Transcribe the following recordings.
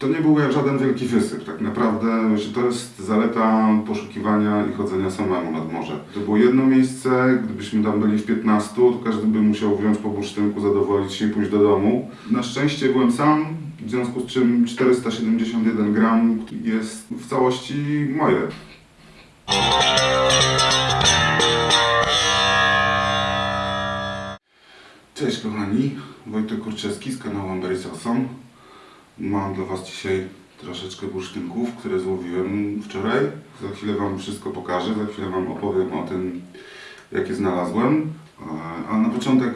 To nie był żaden wielki wysyp, tak naprawdę że to jest zaleta poszukiwania i chodzenia samemu nad morze. To było jedno miejsce, gdybyśmy tam byli w 15, to każdy by musiał wziąć po bursztynku, zadowolić się i pójść do domu. Na szczęście byłem sam, w związku z czym 471 gram jest w całości moje. Cześć kochani, Wojtek Kurczewski z kanału Amberysosom. Mam dla Was dzisiaj troszeczkę bursztynków, które złowiłem wczoraj. Za chwilę Wam wszystko pokażę, za chwilę Wam opowiem o tym, jakie znalazłem. A na początek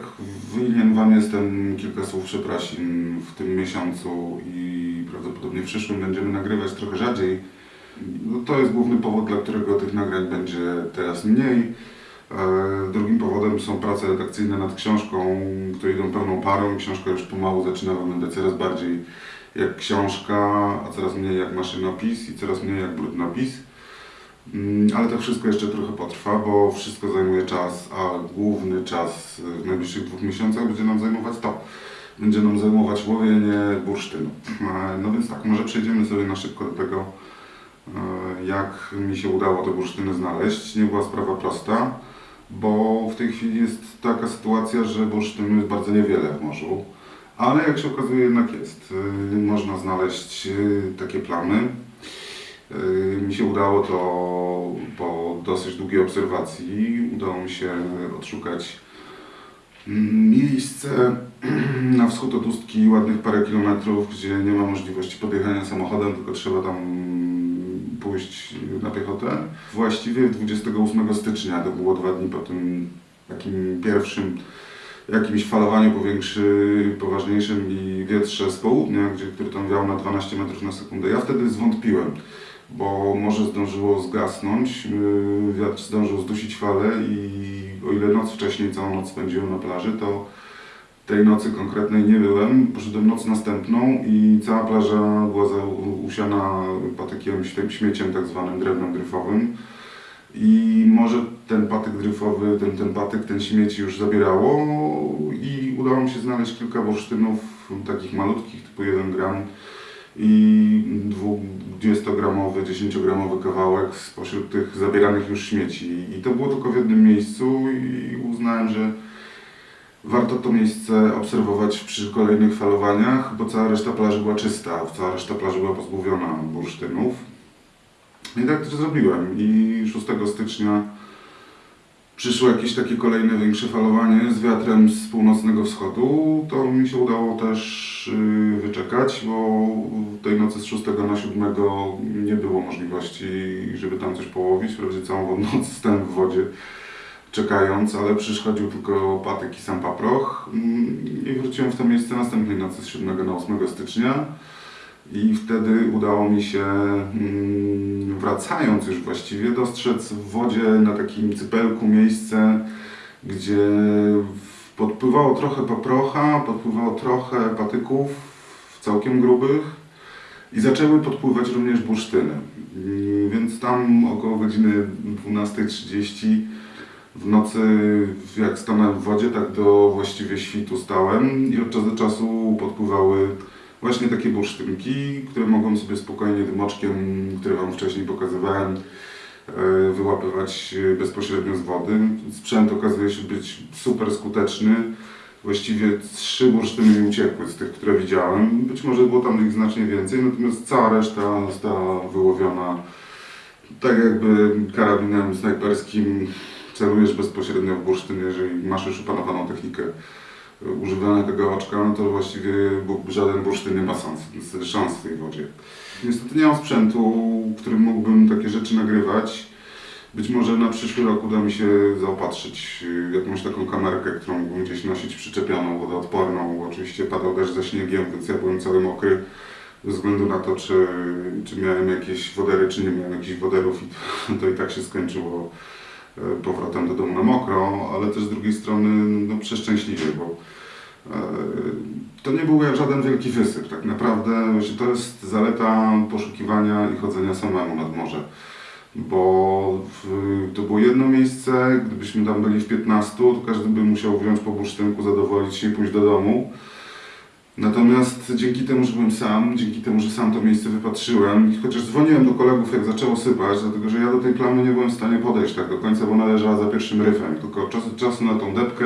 winien Wam jestem kilka słów przeprosin w tym miesiącu i prawdopodobnie w przyszłym będziemy nagrywać trochę rzadziej. No, to jest główny powód, dla którego tych nagrań będzie teraz mniej. E, Drugim powodem są prace redakcyjne nad książką, które idą pełną parą. Książka już pomału zaczyna wyglądać coraz bardziej jak książka, a coraz mniej jak maszynopis i coraz mniej jak brudnopis. Mm, Ale to wszystko jeszcze trochę potrwa, bo wszystko zajmuje czas, a główny czas w najbliższych dwóch miesiącach będzie nam zajmować to. Będzie nam zajmować łowienie bursztynu. E, No więc tak, może przejdziemy sobie na szybko do tego, e, jak mi się udało te bursztyny znaleźć. Nie była sprawa prosta, bo w tej chwili jest taka sytuacja, że bursztynu jest bardzo niewiele w morzu. Ale jak się okazuje jednak jest. Y, Można znaleźć y, takie plamy. Y, Mi się udało to po dosyć długiej obserwacji. Udało mi się odszukać mm, miejsce na wschód od Ustki, ładnych parę kilometrów, gdzie nie ma możliwości podjechania samochodem, tylko trzeba tam pójść na piechotę. Właściwie 28 stycznia, to było dwa dni po tym takim pierwszym jakimś falowaniu powiększy, poważniejszym i wietrze z południa, gdzie, który tam wiał na 12 metrów na sekundę. Ja wtedy zwątpiłem, bo morze zdążyło zgasnąć, yy, wiatr zdążył zdusić fale i o ile noc wcześniej całą noc spędziłem na plaży, to tej nocy konkretnej nie byłem. Poszedłem noc następną i cała plaża była usiana patykiem, śmie- śmieciem tak zwanym drewnem dryfowym. I może ten patyk dryfowy, ten, ten patyk, ten śmieci już zabierało i udało mi się znaleźć kilka bursztynów takich malutkich, typu 1 gram i 20-gramowy, 10-gramowy kawałek spośród tych zabieranych już śmieci. I to było tylko w jednym miejscu i uznałem, że warto to miejsce obserwować przy kolejnych falowaniach, bo cała reszta plaży była czysta, cała reszta plaży była pozbawiona bursztynów. I tak też zrobiłem. I 6 stycznia przyszło jakieś takie kolejne większe falowanie z wiatrem z północnego wschodu. To mi się udało też yy, wyczekać, bo tej nocy z 6 na 7 nie było możliwości, żeby tam coś połowić. Wprawdzie całą noc stałem w wodzie czekając, ale przyszkodził tylko patyk i sam paproch. Mm, I wróciłem w to miejsce następnej nocy z 7 na 8 stycznia. I wtedy udało mi się, mm, wracając już właściwie, dostrzec w wodzie na takim cypelku miejsce, gdzie podpływało trochę paprocha, podpływało trochę patyków, całkiem grubych i zaczęły podpływać również bursztyny. I Więc tam około godziny 12.30 w nocy, jak stanąłem w wodzie, tak do właściwie świtu stałem i od czasu do czasu podpływały właśnie takie bursztynki, które mogą sobie spokojnie dymoczkiem, które Wam wcześniej pokazywałem, e, wyłapywać bezpośrednio z wody. Sprzęt okazuje się być super skuteczny. Właściwie trzy bursztyny mi uciekły z tych, które widziałem. Być może było tam ich znacznie więcej, natomiast cała reszta została wyłowiona tak jakby karabinem snajperskim celujesz bezpośrednio w bursztyn, jeżeli masz już opanowaną technikę używania tego oczka, no to właściwie żaden bursztyn nie ma szans, szans w tej wodzie. Niestety nie mam sprzętu, którym mógłbym takie rzeczy nagrywać. Być może na przyszły rok uda mi się zaopatrzyć y, jakąś taką kamerkę, którą mógłbym gdzieś nosić przyczepioną, wodoodporną. Oczywiście padał deszcz ze śniegiem, więc ja byłem cały mokry ze względu na to, czy, czy miałem jakieś wodery, czy nie miałem jakichś woderów i to, to i tak się skończyło powrotem do domu na mokro, ale też z drugiej strony no, przeszczęśliwie, bo e, to nie był żaden wielki wysyp. Tak naprawdę to jest zaleta poszukiwania i chodzenia samemu nad morze. Bo to było jedno miejsce, gdybyśmy tam byli w 15, to każdy by musiał wziąć po bursztynku, zadowolić się i pójść do domu. Natomiast dzięki temu, że byłem sam, dzięki temu, że sam to miejsce wypatrzyłem, chociaż dzwoniłem do kolegów, jak zaczęło sypać, dlatego że ja do tej plamy nie byłem w stanie podejść tak do końca, bo ona leżała za pierwszym ryfem. Tylko od czasu na tą depkę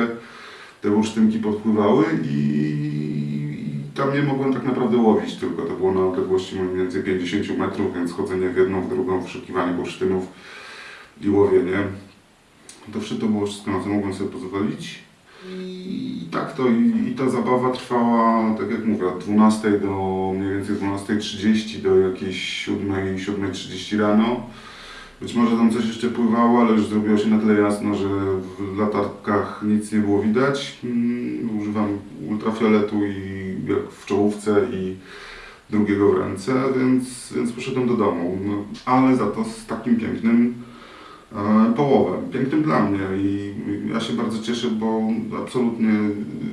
te bursztynki podpływały i tam nie mogłem tak naprawdę łowić, tylko to było na odległości mniej więcej 50 metrów, więc chodzenie w jedną, w drugą, wyszukiwanie bursztynów i łowienie. To wszystko było wszystko, na co mogłem sobie pozwolić. I tak to, i, i ta zabawa trwała, tak jak mówię, od 12 do mniej więcej 12.30 do jakiejś 7, 7.30 rano. Być może tam coś jeszcze pływało, ale już zrobiło się na tyle jasno, że w latarkach nic nie było widać. Mm, Używam ultrafioletu i jak w czołówce i drugiego w ręce, więc, więc poszedłem do domu. No, ale za to z takim pięknym e, połowem. Pięknym dla mnie i ja się bardzo cieszę, bo absolutnie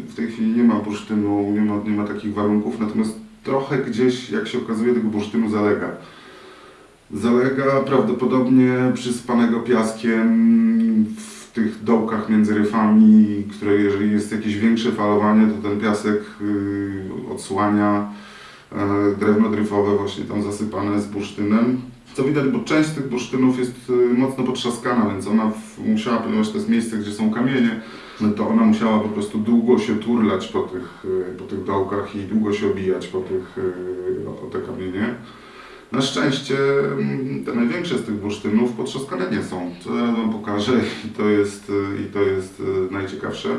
w tej chwili nie ma bursztynu, nie ma, nie ma takich warunków, natomiast trochę gdzieś, jak się okazuje, tego bursztynu zalega. Zalega prawdopodobnie przyspanego piaskiem w tych dołkach między ryfami, które jeżeli jest jakieś większe falowanie, to ten piasek y, odsłania e, drewno dryfowe właśnie tam zasypane z bursztynem. Co widać, bo część tych bursztynów jest y, mocno potrzaskana, więc ona musiała, ponieważ to jest miejsce, gdzie są kamienie, no to ona musiała po prostu długo się turlać po tych, y, po tych dołkach i długo się obijać po tych, y, o te kamienie. Na szczęście mm, te największe z tych bursztynów potrzaskane nie są. To ja Wam pokażę i to jest, i to jest najciekawsze,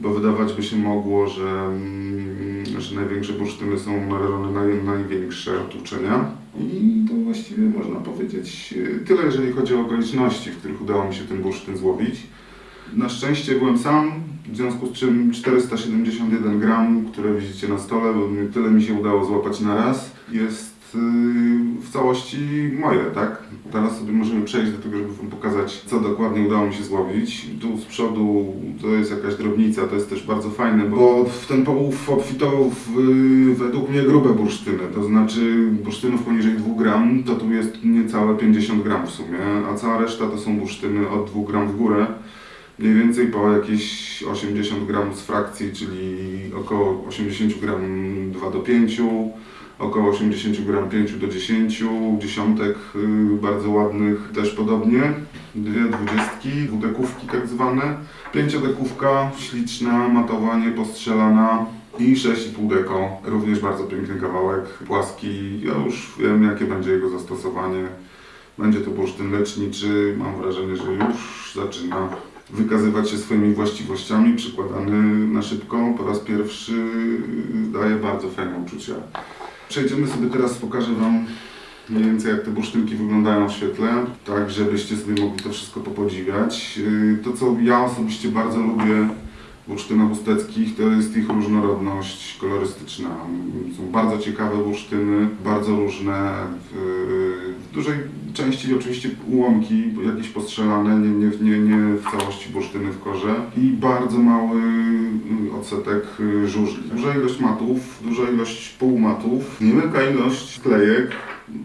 bo wydawać by się mogło, że, mm, że największe bursztyny są narażone na największe otłuczenia. I to właściwie można powiedzieć y, tyle, jeżeli chodzi o okoliczności, w których udało mi się ten bursztyn złowić. Na szczęście byłem sam, w związku z czym 471 gram, które widzicie na stole, tyle mi się udało złapać na raz, jest y, w całości moje, tak? Teraz sobie możemy przejść do tego, żeby Wam pokazać, co dokładnie udało mi się złowić. Tu z przodu to jest jakaś drobnica, to jest też bardzo fajne, bo ten połów obfitował w, y, według mnie grube bursztyny, to znaczy bursztynów poniżej 2 gram, to tu jest niecałe 50 gram w sumie, a cała reszta to są bursztyny od 2 gram w górę. Mniej więcej po jakieś 80 gram z frakcji, czyli około 80 gram 2 do 5, około 80 gram 5 do 10, dziesiątek y, bardzo ładnych też podobnie, dwie dwudziestki, dwudekówki tak zwane, pięciodekówka, śliczna, matowa, niepostrzelana i 6,5 deko, również bardzo piękny kawałek, płaski, ja już wiem jakie będzie jego zastosowanie. Będzie to bursztyn leczniczy, mam wrażenie, że już zaczyna wykazywać się swoimi właściwościami, przykładany na szybko, po raz pierwszy daje bardzo fajne uczucia. Przejdziemy sobie teraz, pokażę Wam mniej więcej jak te bursztynki wyglądają w świetle, tak żebyście sobie mogli to wszystko popodziwiać. Yy, To co ja osobiście bardzo lubię w bursztynach usteckich to jest ich różnorodność kolorystyczna. Są bardzo ciekawe bursztyny, bardzo różne, w, w dużej części oczywiście ułamki, jakieś postrzelane, nie, nie, nie, nie w całości bursztyny w korze i bardzo mały y, odsetek y, żużli. Duża ilość matów, duża ilość półmatów, niewielka ilość sklejek,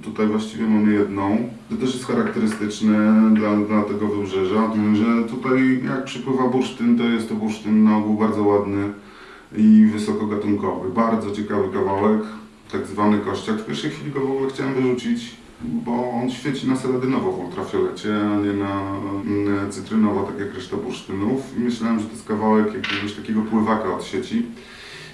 Tutaj właściwie mamy jedną. To też jest charakterystyczne dla, dla tego wybrzeża, że tutaj jak przypływa bursztyn, to jest to bursztyn na ogół bardzo ładny i wysokogatunkowy. Bardzo ciekawy kawałek, tak zwany kościak. W pierwszej chwili go w ogóle chciałem wyrzucić, bo on świeci na seledynowo w ultrafiolecie, a nie na mm, cytrynowo, tak jak reszta bursztynów. I myślałem, że to jest kawałek jakiegoś takiego pływaka od sieci.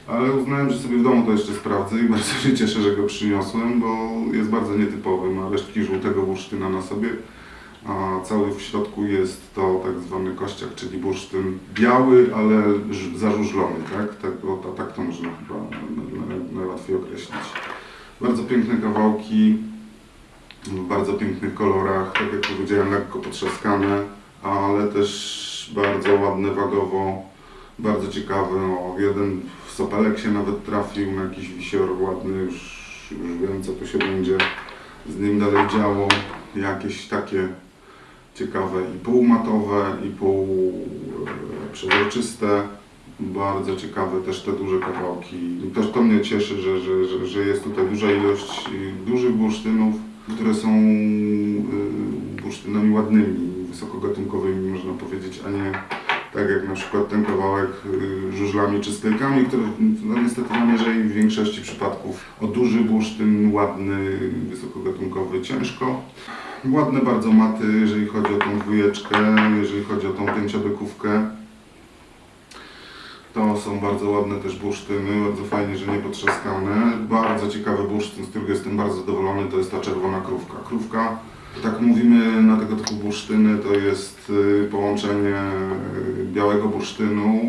Ale uznałem, że sobie w domu to jeszcze sprawdzę i bardzo się cieszę, że go przyniosłem, bo jest bardzo nietypowy. Ma resztki żółtego bursztyna na sobie, a cały w środku jest to tak zwany kościak, czyli bursztyn biały, ale zażużlony, tak? Tak, o, ta- tak to można chyba najłatwiej określić. Bardzo piękne kawałki, w bardzo pięknych kolorach, tak jak powiedziałem, lekko potrzaskane, ale też bardzo ładne wagowo, bardzo ciekawe. O, jeden w sopelek się nawet trafił na jakiś wisior ładny, już, już wiem co tu się będzie z nim dalej działo. Jakieś takie ciekawe i półmatowe, i pół e, przezroczyste. Bardzo ciekawe też te duże kawałki. Też to mnie cieszy, że, że, że, że jest tutaj duża ilość y, dużych bursztynów, które są y, bursztynami ładnymi, wysokogatunkowymi można powiedzieć, a nie Tak jak na przykład ten kawałek y, żużlami czy stylkami, który no, niestety na mierzei w większości przypadków o duży bursztyn, ładny, wysokogatunkowy, ciężko. Ładne bardzo maty, jeżeli chodzi o tą dwójeczkę, jeżeli chodzi o tą pięciobykówkę. To są bardzo ładne też bursztyny, bardzo fajnie, że nie potrzaskane. Bardzo ciekawy bursztyn, z którego jestem bardzo zadowolony, to jest ta czerwona krówka. Krówka, tak mówimy na tego typu bursztyny, to jest y, połączenie y, białego bursztynu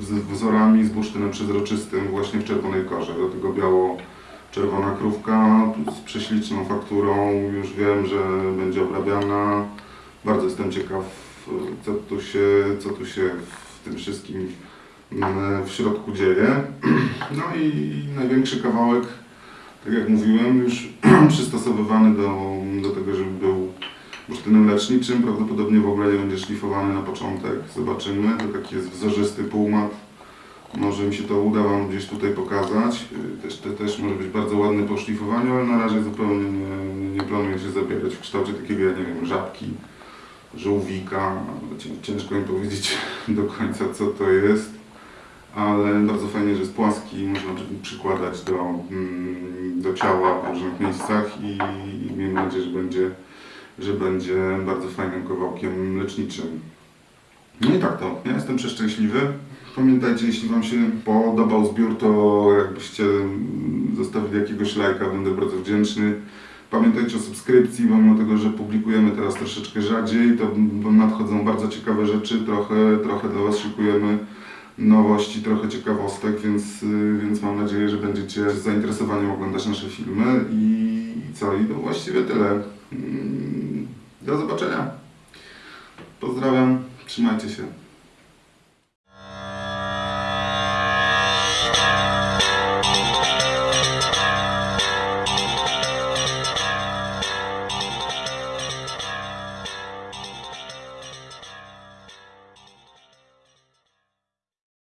z, wzorami z bursztynem przezroczystym właśnie w czerwonej korze. Dlatego biało-czerwona krówka z prześliczną fakturą. Już wiem, że będzie obrabiana. Bardzo jestem ciekaw, co tu się, co tu się w tym wszystkim w środku dzieje. No i największy kawałek, tak jak mówiłem, już przystosowywany do, do tego, żeby był bursztynem leczniczym. Prawdopodobnie w ogóle nie będzie szlifowany na początek. Zobaczymy. To taki jest wzorzysty półmat. Może mi się to uda Wam gdzieś tutaj pokazać. Yy, Też, też może być bardzo ładny po szlifowaniu, ale na razie zupełnie nie, nie, planuję się zabierać w kształcie takiego, ja nie wiem, żabki, żółwika. Cię- Ciężko mi powiedzieć do końca, co to jest ale bardzo fajnie, że jest płaski, można przykładać do, mm, do ciała w różnych miejscach i, i miejmy nadzieję, że będzie, że będzie bardzo fajnym kawałkiem leczniczym. No i tak to, ja jestem przeszczęśliwy. Pamiętajcie, jeśli Wam się podobał zbiór, to jakbyście zostawili jakiegoś lajka, będę bardzo wdzięczny. Pamiętajcie o subskrypcji, bo mimo tego, że publikujemy teraz troszeczkę rzadziej, to nadchodzą bardzo ciekawe rzeczy, trochę, trochę dla Was szykujemy nowości, trochę ciekawostek, więc, y, więc mam nadzieję, że będziecie z zainteresowaniem oglądać nasze filmy i co, i to właściwie tyle. Mm, Do zobaczenia. Pozdrawiam, trzymajcie się.